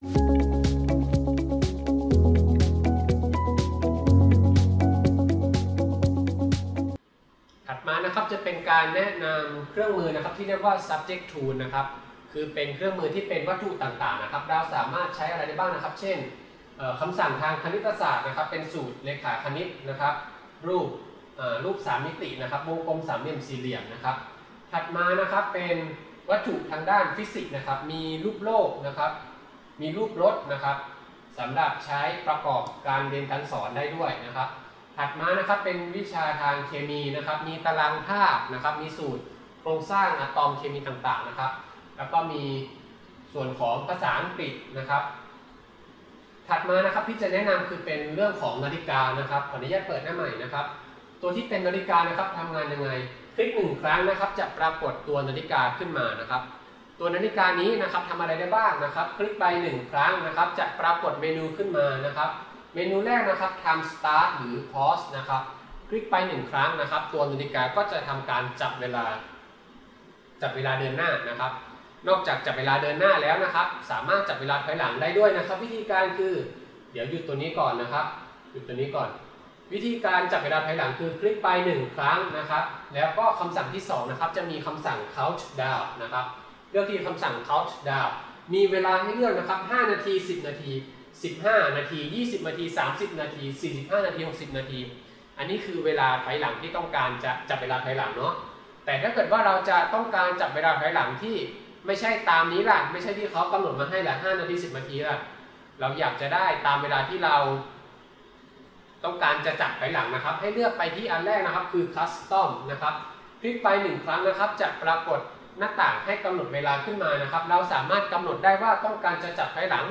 ถัดมานะครับจะเป็นการแนะนำเครื่องมือนะครับที่เรียกว่า subject tool นะครับ คือเป็นเครื่องมือที่เป็นวัตถุต่างๆนะครับ เราสามารถใช้อะไรได้บ้างนะครับ เช่นคำสั่งทางคณิตศาสตร์นะครับ เป็นสูตรเลขาคณิตนะครับ รูปรูป3มิตินะครับวงกลมสามเหลี่ยมสี่เหลี่ยมนะครับ ถัดมานะครับเป็นวัตถุทางด้านฟิสิกส์นะครับ มีรูปโลกนะครับ มีรูปรถนะครับสำหรับใช้ประกอบการเรียนการสอนได้ด้วยนะครับ ถัดมานะครับเป็นวิชาทางเคมีนะครับ มีตารางธาตุนะครับ มีสูตรโครงสร้างอะตอมเคมีต่างๆนะครับ แล้วก็มีส่วนของภาษาอังกฤษนะครับ ถัดมานะครับที่จะแนะนำคือเป็นเรื่องของนาฬิกานะครับขออนุญาตเปิดหน้าใหม่นะครับ ตัวที่เป็นนาฬิกานะครับทำงานยังไง คลิกหนึ่งครั้งนะครับ จะปรากฏตัวนาฬิกาขึ้นมานะครับ ตัวนาฬิกานี้นะครับทำอะไรได้บ้างนะครับ คลิกไปหนึ่งครั้งนะครับ จะปรากฏเมนูขึ้นมานะครับ เมนูแรกนะครับทำ start หรือ pause นะครับ คลิกไปหนึ่งครั้งนะครับ ตัวนาฬิกาก็จะทำการจับเวลา จับเวลาเดินหน้านะครับ นอกจากจับเวลาเดินหน้าแล้วนะครับ สามารถจับเวลาถอยหลังได้ด้วยนะครับ วิธีการคือ เดี๋ยวหยุดตัวนี้ก่อนนะครับหยุดตัวนี้ก่อน วิธีการจับเวลาถอยหลังคือคลิกไป 1 ครั้งนะครับ แล้วก็คำสั่งที่2นะครับจะมีคำสั่ง count down นะครับ เลือกที่คำสั่ง count down มีเวลาให้เลือกนะครับ 5 นาที 10 นาที 15 นาที 20 นาที 30 นาที 45 นาที 60 นาที อันนี้คือเวลาถอยหลังที่ต้องการจะจับเวลาถอยหลังเนาะ แต่ถ้าเกิดว่าเราจะต้องการจับเวลาถอยหลังที่ไม่ใช่ตามนี้ล่ะ ไม่ใช่ที่เขากำหนดมาให้ละ5นาที 10 นาทีล่ะ เราอยากจะได้ตามเวลาที่เรา ต้องการจะจับถอยหลังนะครับ ให้เลือกไปที่อันแรกนะครับ คือ custom นะครับ คลิกไปหนึ่งครั้งนะครับ จะปรากฏ หน้าต่างให้กำหนดเวลาขึ้นมานะครับ เราสามารถกำหนดได้ว่าต้องการจะจับถอยหลัง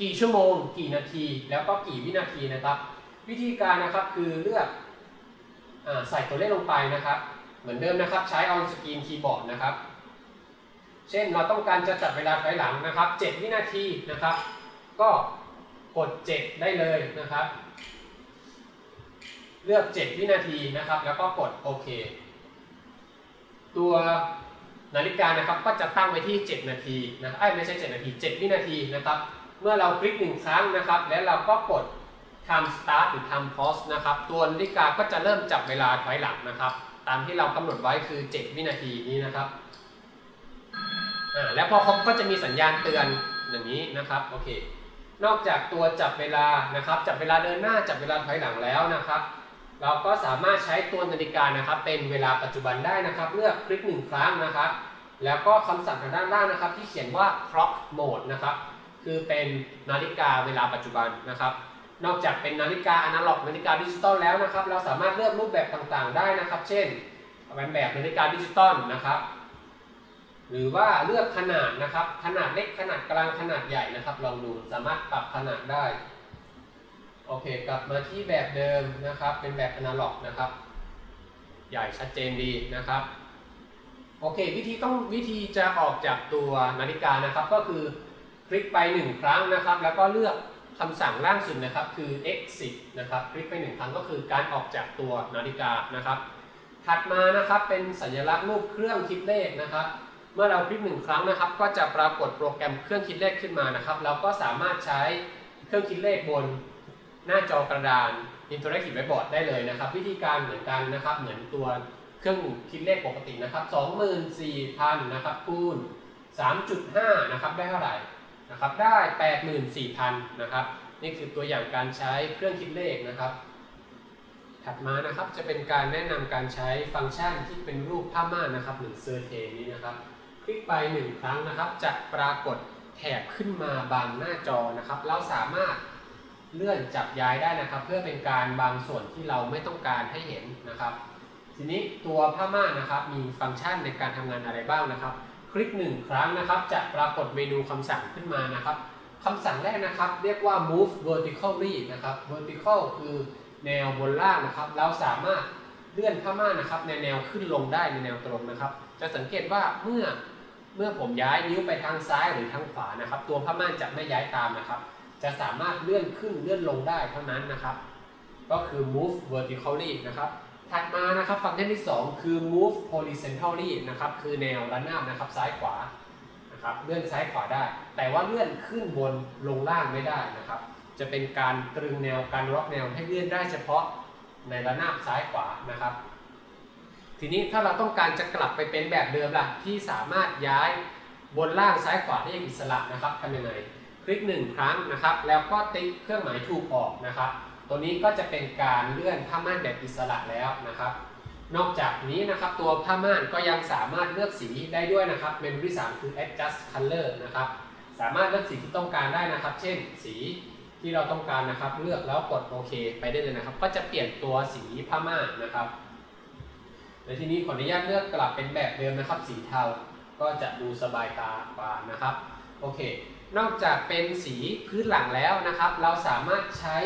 กี่ชั่วโมง กี่นาที แล้วก็กี่วินาทีนะครับ วิธีการนะครับคือเลือกอใส่ตัวเลขลงไปนะครับ เหมือนเดิมนะครับ ใช้ on screen keyboard นะครับ เช่นเราต้องการจะจับเวลาถอยหลังนะครับ 7 วินาทีนะครับ ก็กด 7 ได้เลยนะครับ เลือก 7 วินาทีนะครับ แล้วก็กดโอเค ตัว นาฬิกานะครับก็จะตั้งไว้ที่ 7 นาทีนะครับเอ้ไม่ใช่ 7 นาที 7 วินาทีนะครับ เมื่อเราคลิกหนึ่งครั้งนะครับ แล้วเราก็กดทำ start หรือทำ pause นะครับ ตัวนาฬิกาก็จะเริ่มจับเวลาถอยหลังนะครับ ตามที่เรากำหนดไว้คือ 7 วินาทีนี้นะครับอ่าแล้วพอครบก็จะมีสัญญาณเตือนอย่างนี้นะครับโอเคนอกจากตัวจับเวลานะครับ จับเวลาเดินหน้าจับเวลาถอยหลังแล้วนะครับ เราก็สามารถใช้ตัวนาฬิกานะครับ เป็นเวลาปัจจุบันได้นะครับ เลือกคลิกหนึ่งครั้งนะครับ แล้วก็คำสั่งทางด้านล่างนะครับ ที่เขียนว่า clock mode นะครับ คือเป็นนาฬิกาเวลาปัจจุบันนะครับ นอกจากเป็นนาฬิกาอนาล็อกนาฬิกาดิจิตอลแล้วนะครับ เราสามารถเลือกรูปแบบต่างๆ ได้นะครับ เช่นเป็นแบบนาฬิกาดิจิตอลนะครับหรือว่าเลือกขนาดนะครับ ขนาดเล็กขนาดกลางขนาดใหญ่นะครับลองดูสามารถปรับขนาดได้ โอเค กลับมาที่แบบเดิมนะครับ เป็นแบบอนาล็อกนะครับ ใหญ่ชัดเจนดีนะครับ โอเค วิธีต้องวิธีจะออกจากตัวนาฬิกานะครับ ก็คือคลิกไปหนึ่งครั้งนะครับ แล้วก็เลือกคำสั่งล่างสุดนะครับ คือ exit นะครับ คลิกไปหนึ่งครั้งก็คือการออกจากตัวนาฬิกานะครับ ถัดมานะครับ เป็นสัญลักษณ์รูปเครื่องคิดเลขนะครับ เมื่อเราคลิกหนึ่งครั้งนะครับ ก็จะปรากฏโปรแกรมเครื่องคิดเลขขึ้นมานะครับ เราก็สามารถใช้เครื่องคิดเลขบน หน้าจอกระดาน Interactive Whiteboard ได้เลยนะครับ วิธีการเหมือนกันนะครับ เหมือนตัวเครื่องคิดเลขปกตินะครับ24,000นะครับคูณ3.5นะครับได้เท่าไหร่นะครับได้ 84,000นะครับนี่คือตัวอย่างการใช้เครื่องคิดเลขนะครับ ถัดมานะครับจะเป็นการแนะนำการใช้ฟังก์ชันที่เป็นรูปผ้าม่านนะครับหรือเซอร์เทนนี้นะครับ คลิกไปหนึ่งครั้งนะครับ จะปรากฏแถบขึ้นมาบางหน้าจอนะครับ เราสามารถ เลื่อนจับย้ายได้นะครับ เพื่อเป็นการบางส่วนที่เราไม่ต้องการให้เห็นนะครับ ทีนี้ตัวผ้าม่านนะครับ มีฟังก์ชันในการทำงานอะไรบ้างนะครับ คลิกหนึ่งครั้งนะครับ จะปรากฏเมนูคำสั่งขึ้นมานะครับคำสั่งแรกนะครับ เรียกว่า move vertically นะครับ vertical คือแนวบนล่างนะครับ เราสามารถเลื่อนผ้าม่านนะครับ ในแนวขึ้นลงได้ในแนวตรงนะครับ จะสังเกตว่าเมื่อเมื่อผมย้ายนิ้วไปทางซ้ายหรือทางขวานะครับ ตัวผ้าม่านจะไม่ย้ายตามนะครับ จะสามารถเลื่อนขึ้นเลื่อนลงได้เท่านั้นนะครับ ก็คือ move vertically นะครับ ถัดมานะครับฟังก์ชันที่ 2 คือ move horizontally นะครับ คือแนวระนาบนะครับซ้ายขวานะครับเลื่อนซ้ายขวาได้ แต่ว่าเลื่อนขึ้นบนลงล่างไม่ได้นะครับ จะเป็นการตรึงแนวการล็อกแนวให้เลื่อนได้เฉพาะในระนาบซ้ายขวานะครับ ทีนี้ถ้าเราต้องการจะกลับไปเป็นแบบเดิมล่ะที่สามารถย้ายบนล่างซ้ายขวาได้อย่างอิสระนะครับทำยังไง ลิกหนึ่งครั้งนะครับ แล้วก็ติ๊กเครื่องหมายถูกออกนะครับ ตัวนี้ก็จะเป็นการเลื่อนผ้าม่านแบบอิสระแล้วนะครับ นอกจากนี้นะครับตัวผ้าม่านก็ยังสามารถเลือกสีได้ด้วยนะครับ เมนูที่ 3 คือ adjust color นะครับ สามารถเลือกสีที่ต้องการได้นะครับ เช่นสีที่เราต้องการนะครับ เลือกแล้วกดโอเค ไปได้เลยนะครับ ก็จะเปลี่ยนตัวสีผ้าม่านนะครับในที่นี้ขออนุญาตเลือกกลับเป็นแบบเดิมนะครับ สีเทาก็จะดูสบายตากว่านะครับ โอเค นอกจากเป็นสีพื้นหลังแล้วนะครับ เราสามารถใช้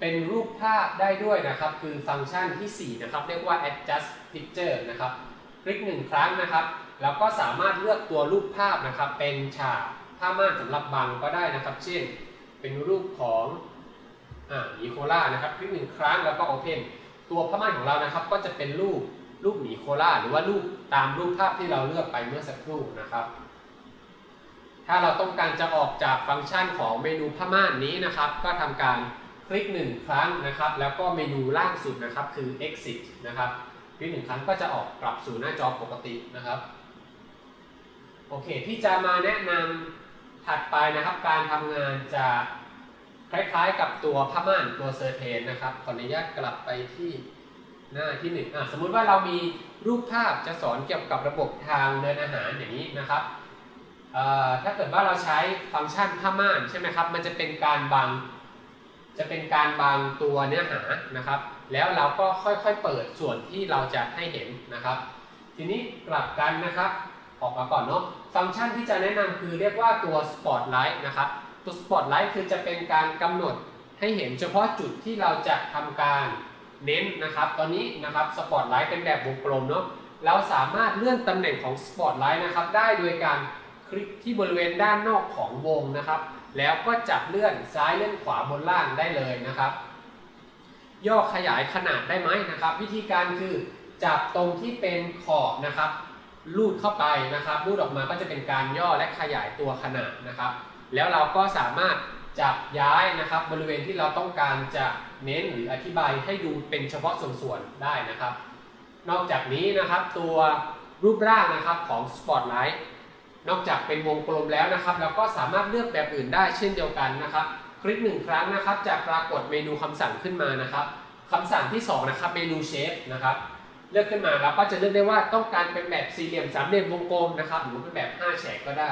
เป็นรูปภาพได้ด้วยนะครับ คือฟังก์ชันที่ 4 นะครับ เรียกว่า adjust picture นะครับคลิกหนึ่งครั้งนะครับ แล้วก็สามารถเลือกตัวรูปภาพนะครับ เป็นฉากผ้าม่านสำหรับบังก็ได้นะครับ เช่น เป็นรูปของอ่าหมีโคล่านะครับคลิกหนึ่งครั้งแล้วก็ open ตัวผ้าม่านของเรานะครับ ก็จะเป็นรูปรูปหมีโคล่าหรือว่ารูปตามรูปภาพที่เราเลือกไปเมื่อสักครู่นะครับ ถ้าเราต้องการจะออกจากฟังก์ชันของเมนูผ้าม่านนี้นะครับ ก็ทำการคลิกหนึ่งครั้งนะครับ แล้วก็เมนูล่างสุดนะครับคือ exit นะครับคลิกหนึ่งครั้งก็จะออกกลับสู่หน้าจอปกตินะครับโอเคที่จะมาแนะนำถัดไปนะครับ การทำงานจะคล้ายๆกับตัวผ้าม่านตัว curtain นะครับขออนุญาตกลับไปที่หน้าที่หนึ่งอะสมมุติว่าเรามีรูปภาพจะสอนเกี่ยวกับระบบทางเดินอาหารอย่างนี้นะครับ ถ้าเกิดว่าเราใช้ฟังก์ชันผ้าม่านใช่ไหมครับ มันจะเป็นการบัง จะเป็นการบังตัวเนื้อหานะครับ แล้วเราก็ค่อยๆเปิดส่วนที่เราจะให้เห็นนะครับ ทีนี้กลับกันนะครับ ออกมาก่อนเนาะ ฟังก์ชันที่จะแนะนำคือเรียกว่าตัว Spotlight นะครับ ตัว Spotlight คือจะเป็นการกำหนดให้เห็นเฉพาะจุดที่เราจะทำการเน้นนะครับ ตอนนี้นะครับ Spotlight เป็นแบบวงกลมเนาะ เราสามารถเลื่อนตำแหน่งของ Spotlight นะครับได้โดยการ คลิกที่บริเวณด้านนอกของวงนะครับ แล้วก็จับเลื่อนซ้ายเลื่อนขวาบนล่างได้เลยนะครับ ย่อขยายขนาดได้ไหมนะครับ วิธีการคือจับตรงที่เป็นขอบนะครับลูดเข้าไปนะครับลูดออกมาก็จะเป็นการย่อและขยายตัวขนาดนะครับ แล้วเราก็สามารถจับย้ายนะครับ บริเวณที่เราต้องการจะเน้นหรืออธิบายให้ดูเป็นเฉพาะส่วนๆได้นะครับ นอกจากนี้นะครับตัวรูปร่างนะครับของ Spotlight นอกจากเป็นวงกลมแล้วนะครับ เราก็สามารถเลือกแบบอื่นได้เช่นเดียวกันนะครับ คลิกหนึ่งครั้งนะครับจะปรากฏเมนูคำสั่งขึ้นมานะครับคำสั่งที่สองนะครับเมนูเชฟนะครับเลือกขึ้นมาแล้วก็จะเลือกได้ว่าต้องการเป็นแบบสี่เหลี่ยมสามเหลี่ยมวงกลมนะครับหรือเป็นแบบ5แฉกก็ได้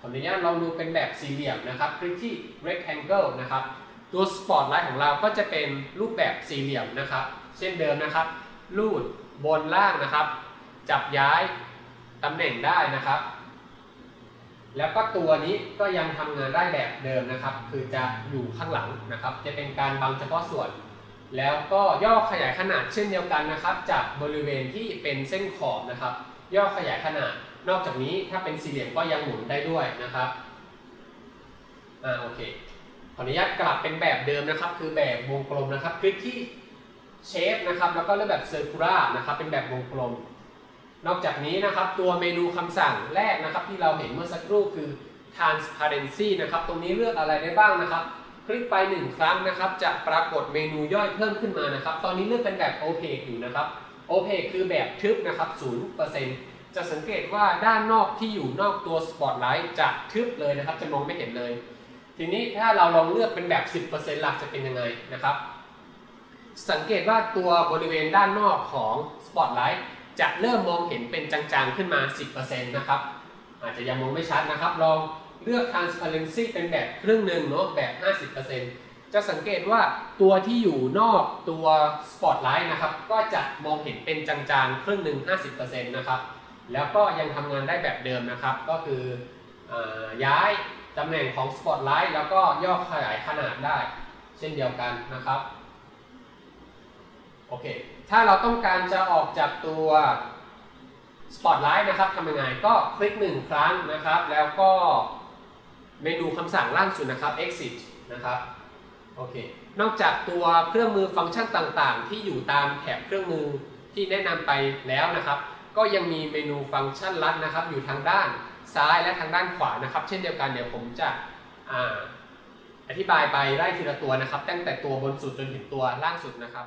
ขออนุญาตลองดูเป็นแบบสี่เหลี่ยมนะครับ คลิกที่ rectangle นะครับตัว spotlight ของเราก็จะเป็นรูปแบบสี่เหลี่ยมนะครับ เช่นเดิมนะครับลูดบนล่างนะครับ จับย้ายตำแหน่งได้นะครับ แล้วก็ตัวนี้ก็ยังทำงานได้แบบเดิมนะครับ คือจะอยู่ข้างหลังนะครับ จะเป็นการบังเฉพาะส่วน แล้วก็ย่อขยายขนาดเช่นเดียวกันนะครับ จากบริเวณที่เป็นเส้นขอบนะครับ ย่อขยายขนาด นอกจากนี้ถ้าเป็นสี่เหลี่ยมก็ยังหมุนได้ด้วยนะครับอ่าโอเคขออนุญาตกลับเป็นแบบเดิมนะครับ คือแบบวงกลมนะครับ คลิกที่เชฟนะครับ แล้วก็เลือกแบบเซอร์คูลานะครับ เป็นแบบวงกลม นอกจากนี้นะครับตัวเมนูคำสั่งแรกนะครับ ที่เราเห็นเมื่อสักครู่คือ transparency นะครับ ตรงนี้เลือกอะไรได้บ้างนะครับ คลิกไป 1 ครั้งนะครับ จะปรากฏเมนูย่อยเพิ่มขึ้นมานะครับ ตอนนี้เลือกเป็นแบบ opaque อยู่นะครับ opaque คือแบบทึบนะครับ 0%จะสังเกตว่าด้านนอกที่อยู่นอกตัว spotlight จะทึบเลยนะครับ จะมองไม่เห็นเลย ทีนี้ถ้าเราลองเลือกเป็นแบบ 10%หลักจะเป็นยังไงนะครับ สังเกตว่าตัวบริเวณด้านนอกของ spotlight จะเริ่มมองเห็นเป็นจางๆขึ้นมา 10%นะครับ อาจจะยังมองไม่ชัดนะครับ ลองเลือก transparency เป็นแบบครึ่งหนึ่งเนาะแบบ 50%จะสังเกตว่าตัวที่อยู่นอกตัว spotlight นะครับ ก็จะมองเห็นเป็นจางๆครึ่งหนึ่ง50%นะครับ แล้วก็ยังทำงานได้แบบเดิมนะครับ ก็คืออย้ายตำแหน่งของ spotlight แล้วก็ย่อขยายขนาดได้ เช่นเดียวกันนะครับ โอเค ถ้าเราต้องการจะออกจากตัว Spotlight นะครับทำยังไงก็คลิกหนึ่งครั้งนะครับ แล้วก็เมนูคำสั่งล่างสุดนะครับ exit นะครับโอเคนอกจากตัวเครื่องมือฟังก์ชันต่างๆ ที่อยู่ตามแถบเครื่องมือที่แนะนำไปแล้วนะครับ ก็ยังมีเมนูฟังก์ชันลัดนะครับ อยู่ทางด้านซ้ายและทางด้านขวานะครับ เช่นเดียวกันเดี๋ยวผมจะออธิบายไปไล่ทีละตัวนะครับ ตั้งแต่ตัวบนสุดจนถึงตัวล่างสุดนะครับ